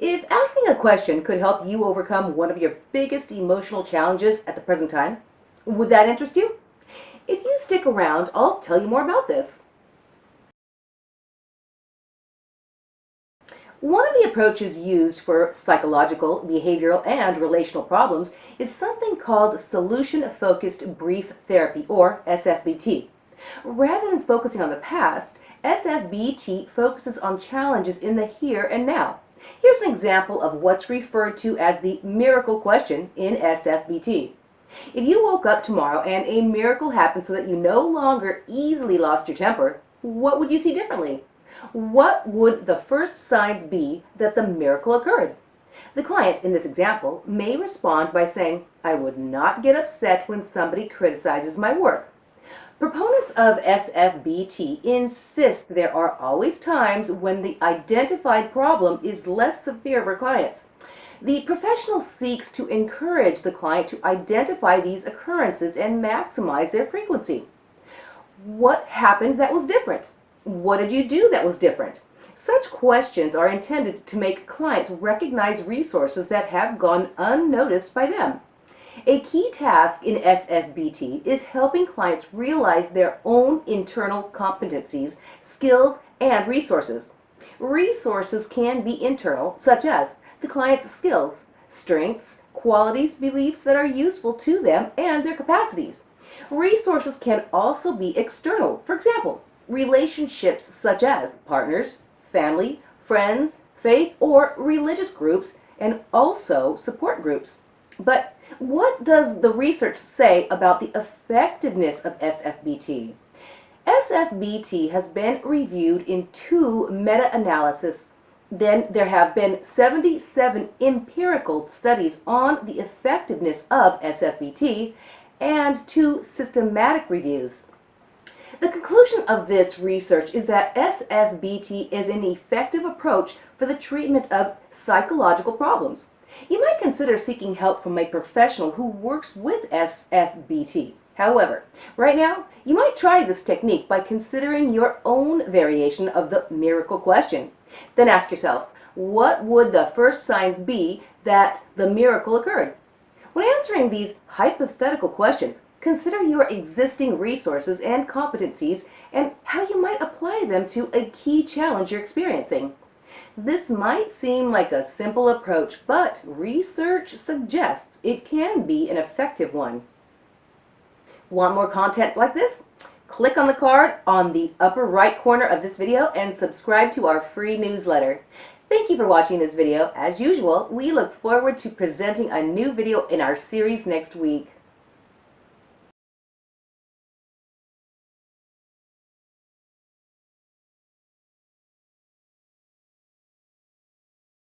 If asking a question could help you overcome one of your biggest emotional challenges at the present time, would that interest you? If you stick around, I'll tell you more about this. One of the approaches used for psychological, behavioral, and relational problems is something called Solution-Focused Brief Therapy, or SFBT. Rather than focusing on the past, SFBT focuses on challenges in the here and now. Here's an example of what's referred to as the miracle question in SFBT. If you woke up tomorrow and a miracle happened so that you no longer easily lost your temper, what would you see differently? What would the first signs be that the miracle occurred? The client, in this example, may respond by saying, I would not get upset when somebody criticizes my work. Proponents of SFBT insist there are always times when the identified problem is less severe for clients. The professional seeks to encourage the client to identify these occurrences and maximize their frequency. What happened that was different? What did you do that was different? Such questions are intended to make clients recognize resources that have gone unnoticed by them. A key task in SFBT is helping clients realize their own internal competencies, skills, and resources. Resources can be internal, such as the client's skills, strengths, qualities, beliefs that are useful to them, and their capacities. Resources can also be external. For example, relationships such as partners, family, friends, faith, or religious groups, and also support groups. But what does the research say about the effectiveness of SFBT? SFBT has been reviewed in two meta-analysis. Then there have been 77 empirical studies on the effectiveness of SFBT and two systematic reviews. The conclusion of this research is that SFBT is an effective approach for the treatment of psychological problems. You might consider seeking help from a professional who works with SFBT. However, right now, you might try this technique by considering your own variation of the miracle question. Then ask yourself, what would the first signs be that the miracle occurred? When answering these hypothetical questions, Consider your existing resources and competencies and how you might apply them to a key challenge you're experiencing. This might seem like a simple approach, but research suggests it can be an effective one. Want more content like this? Click on the card on the upper right corner of this video and subscribe to our free newsletter. Thank you for watching this video. As usual, we look forward to presenting a new video in our series next week.